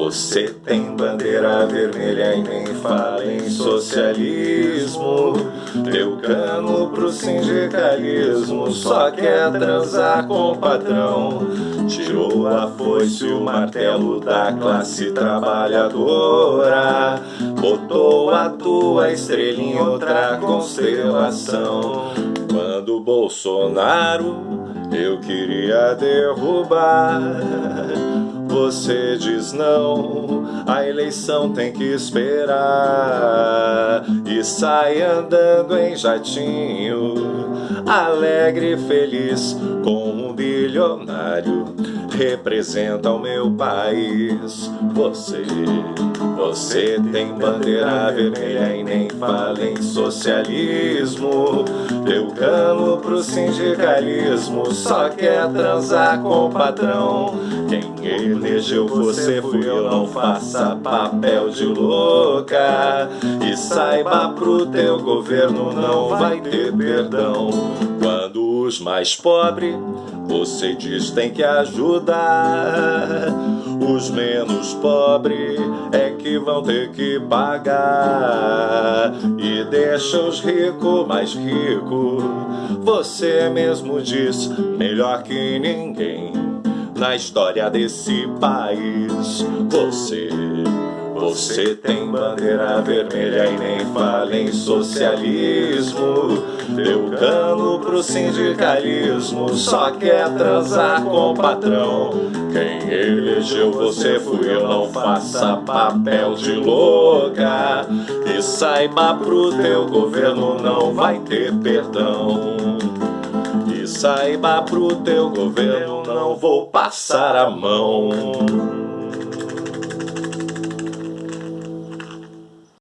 Você tem bandeira vermelha e nem fala em socialismo. Deu cano pro sindicalismo Só quer transar com o patrão. Tirou a foice e o martelo da classe trabalhadora. Botou a tua estrela em outra constelação. Quando Bolsonaro eu queria derrubar você diz não, a eleição tem que esperar. E sai andando em jatinho Alegre e feliz com um bilionário. Representa o meu país. Você você tem bandeira vermelha e nem fala em socialismo. Deu cano pro sindicalismo Só quer transar com o patrão Quem elegeu você fui eu, não faça papel de louca. E saiba pro teu governo não vai ter perdão. Quando os mais pobres você diz tem que ajudar. Os menos pobres é que vão ter que pagar. E deixa os ricos mais ricos. Você mesmo diz melhor que ninguém Na história desse país. Você você tem bandeira vermelha e nem fala em socialismo. Deu cano pro sindicalismo, só quer transar com o patrão. Quem elegeu você fui eu, não faça papel de louca. E saiba pro teu governo não vai ter perdão saiba pro teu governo não vou passar a mão